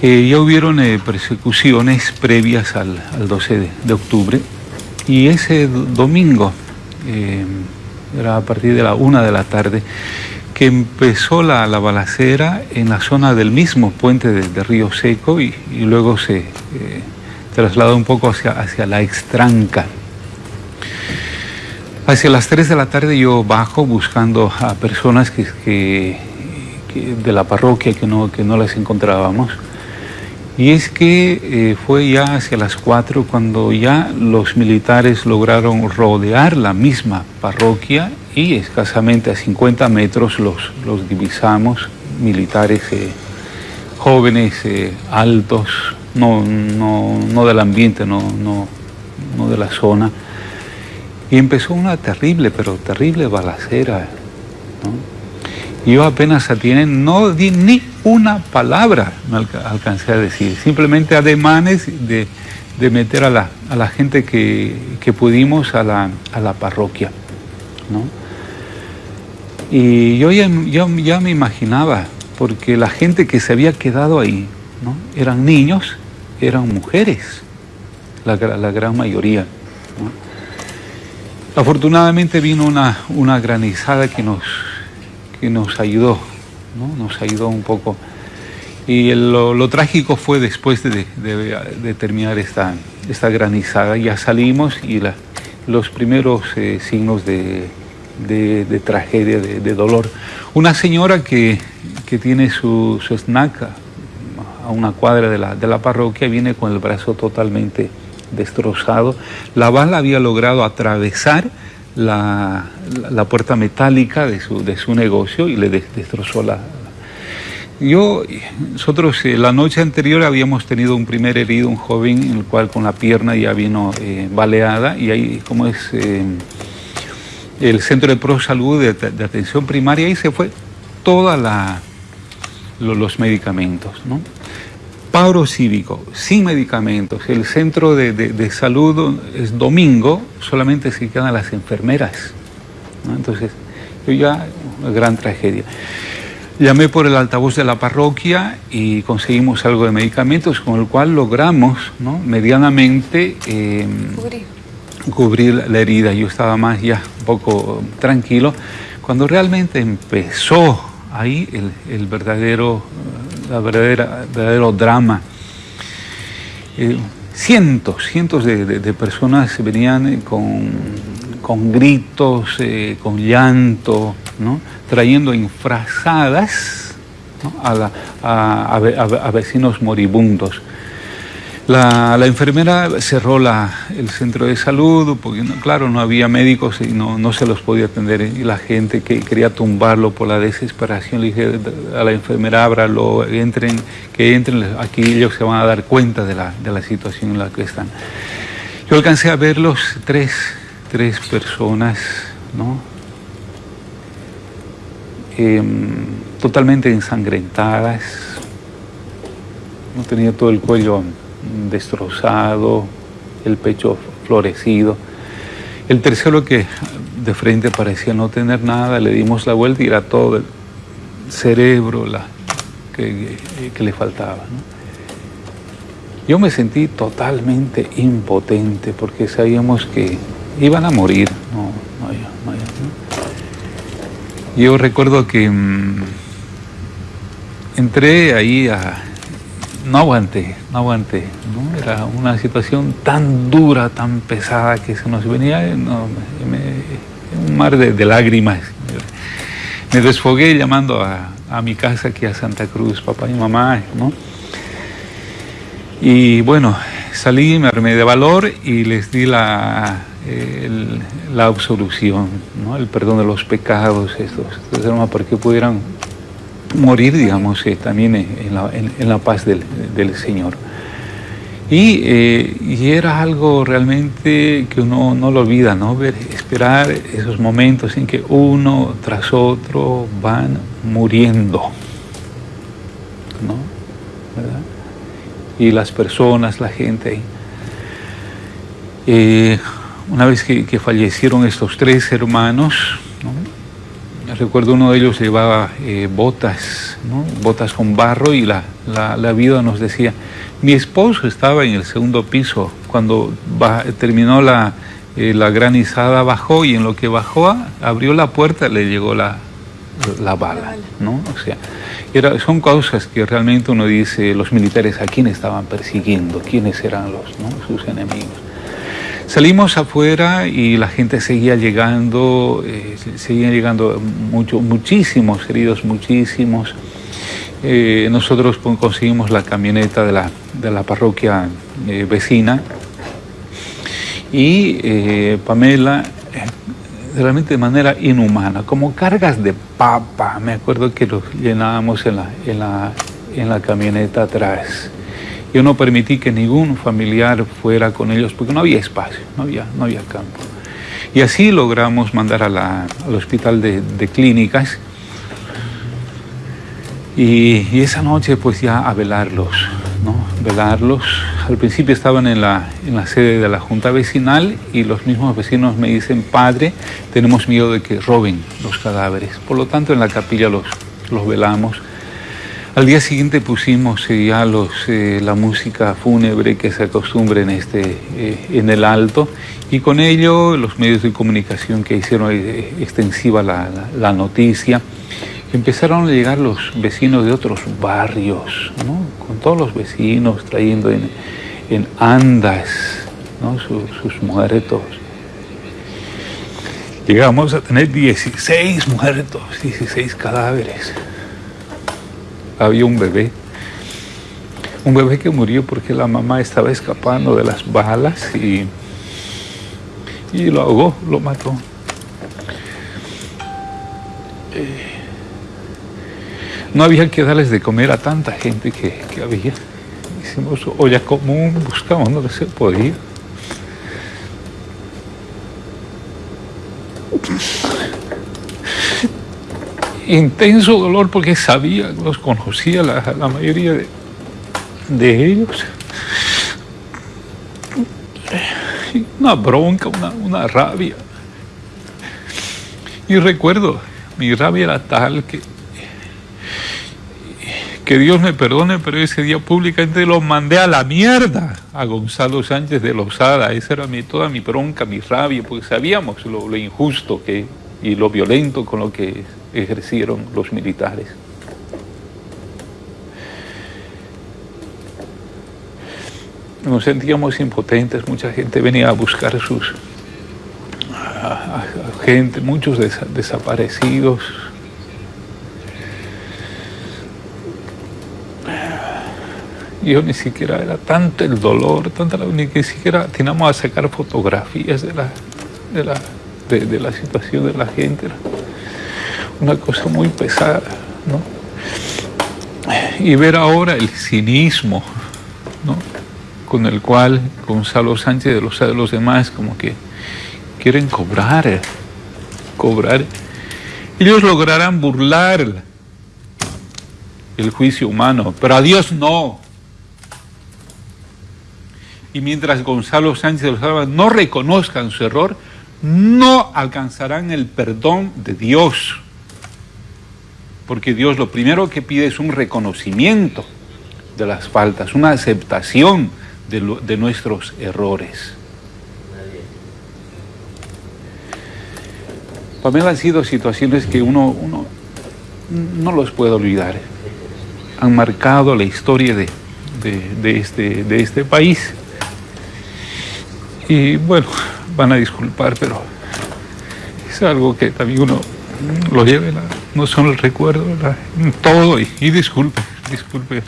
Eh, ya hubieron eh, persecuciones previas al, 12 de, octubre y ese domingo, eh, era a partir de la una de la tarde, que empezó la, balacera en la zona del mismo puente de, Río Seco y, luego se trasladó un poco hacia, hacia la extranca. Hacia las 3 de la tarde yo bajo buscando a personas que, de la parroquia que no, que no las encontrábamos. Y es que eh, fue ya hacia las 4 cuando ya los militares lograron rodear la misma parroquia y escasamente a 50 metros los, los divisamos, militares eh, jóvenes, eh, altos, no, no, no, del ambiente, no, no, no de la zona. Y empezó una terrible, pero terrible balacera. Yo apenas atiné, no di ni una palabra, me alcancé a decir, simplemente ademanes de, de meter a la, a la gente que, que pudimos a la, a la parroquia. ¿no? Y yo ya, ya, me imaginaba, porque la gente que se había quedado ahí ¿no? eran niños, eran mujeres, la, la gran mayoría. Afortunadamente vino una, una granizada que nos, que nos ayudó, ¿no? nos ayudó un poco. Y lo, trágico fue después de, terminar esta, esta, granizada, ya salimos y los primeros eh, signos de, tragedia, de, dolor. Una señora que, que tiene su, su, snack a una cuadra de la, de la parroquia viene con el brazo totalmente destrozado. La bala había logrado atravesar la, la, puerta metálica de su, de su negocio y le destrozó la... Yo, nosotros eh, la noche anterior habíamos tenido un primer herido, un joven, en el cual con la pierna ya vino eh, baleada y ahí, como es eh, el centro de pro salud de, atención primaria, ahí se fue todos los medicamentos, ¿no? Paro cívico, sin medicamentos, el centro de, salud es domingo, solamente se quedan las enfermeras. Entonces, yo ya, una gran tragedia. Llamé por el altavoz de la parroquia y conseguimos algo de medicamentos, con el cual logramos medianamente em, cubrir. la herida. Yo estaba más ya un poco tranquilo. Cuando realmente empezó ahí el verdadero la verdadera, verdadero drama. Eh, cientos, cientos de, personas venían con, con gritos, eh, con llanto, ¿no? trayendo infrazadas a, a, vecinos moribundos. La, enfermera cerró el centro de salud porque, claro, no había médicos y no, se los podía atender. Y la gente que quería tumbarlo por la desesperación, le dije a la enfermera, ábralo, entren, que entren, aquí ellos se van a dar cuenta de la, de la situación en la que están. Yo alcancé a verlos tres, tres personas, ¿no? Em, totalmente ensangrentadas, no tenía todo el cuello destrozado, el pecho florecido. El tercero que de frente parecía no tener nada, le dimos la vuelta y era todo el cerebro la, que, le faltaba. Yo me sentí totalmente impotente porque sabíamos que iban a morir. Yo recuerdo que mm, entré ahí a, no aguanté, no aguanté. Era una situación tan dura, tan pesada que se nos venía un mar de, lágrimas. Me desfogué llamando a, mi casa aquí a Santa Cruz, papá y mamá, ¿no? Y bueno, salí, me armé de valor y les di la, la absolución, ¿no? el perdón de los pecados, estos, estos para que pudieran morir, digamos, eh, también en la, en, la, paz del, del Señor. Y, eh, y, era algo realmente que uno no lo olvida, ¿no? Ver, esperar esos momentos en que uno tras otro van muriendo, ¿no? ¿Verdad? Y las personas, la gente. Eh, una vez que, que, fallecieron estos tres hermanos, ¿no? Recuerdo uno de ellos llevaba eh, botas, ¿no? botas con barro y la, la, vida nos decía, mi esposo estaba en el segundo piso, cuando terminó la, eh, la granizada bajó y en lo que bajó abrió la puerta le llegó la, la bala, ¿no? O sea, era, son causas que realmente uno dice, los militares a quién estaban persiguiendo, quiénes eran los, sus enemigos. Salimos afuera y la gente seguía llegando, eh, seguían llegando mucho, muchísimos heridos, muchísimos. Eh, nosotros conseguimos la camioneta de la, de la parroquia eh, vecina y Pamela realmente de manera inhumana, como cargas de papa. Me acuerdo que los llenábamos en la, en la, en la camioneta atrás. Yo no permití que ningún familiar fuera con ellos porque no había espacio, no había, no había campo. Y así logramos mandar a la, al hospital de, de clínicas y, y, esa noche pues ya a velarlos, ¿no? Velarlos. Al principio estaban en la, en la sede de la junta vecinal y los mismos vecinos me dicen, padre, tenemos miedo de que roben los cadáveres. Por lo tanto en la capilla los, los velamos al día siguiente pusimos eh, ya los, eh, la música fúnebre que se acostumbra en, este, eh, en el alto y con ello los medios de comunicación que hicieron extensiva la, la, noticia. Empezaron a llegar los vecinos de otros barrios, ¿no? con todos los vecinos trayendo en, en andas ¿no? sus, muertos. Llegamos a tener 16 muertos, 16 cadáveres había un bebé. Un bebé que murió porque la mamá estaba escapando de las balas y, y lo ahogó, lo mató. Eh, no había que darles de comer a tanta gente que, que había. Hicimos olla común, buscamos donde se podía. Intenso dolor porque sabía, los conocía la, mayoría de, de, ellos. Una bronca, una, una rabia. Y recuerdo, mi rabia era tal que, que Dios me perdone, pero ese día públicamente lo mandé a la mierda a Gonzalo Sánchez de Lozada. Esa era mi, toda mi bronca, mi rabia, porque sabíamos lo, lo injusto que, y lo violento con lo que ejercieron los militares. Nos sentíamos impotentes, mucha gente venía a buscar sus a, gente, muchos desaparecidos. Yo ni siquiera era tanto el dolor, tanta ni siquiera teníamos a sacar fotografías de la, de la, de la situación de la gente una cosa muy pesada, ¿no? Y ver ahora el cinismo, ¿no? Con el cual Gonzalo Sánchez de los, de los demás como que quieren cobrar, cobrar. Ellos lograrán burlar el juicio humano, pero a Dios no. Y mientras Gonzalo Sánchez de los demás no reconozcan su error, no alcanzarán el perdón de Dios porque Dios lo primero que pide es un reconocimiento de las faltas, una aceptación de, nuestros errores. Pamela han sido situaciones que uno, no los puede olvidar. Han marcado la historia de, este, de este país. Y bueno, van a disculpar, pero es algo que también uno lo lleve, no son el recuerdo, todo, y, y disculpe, disculpe.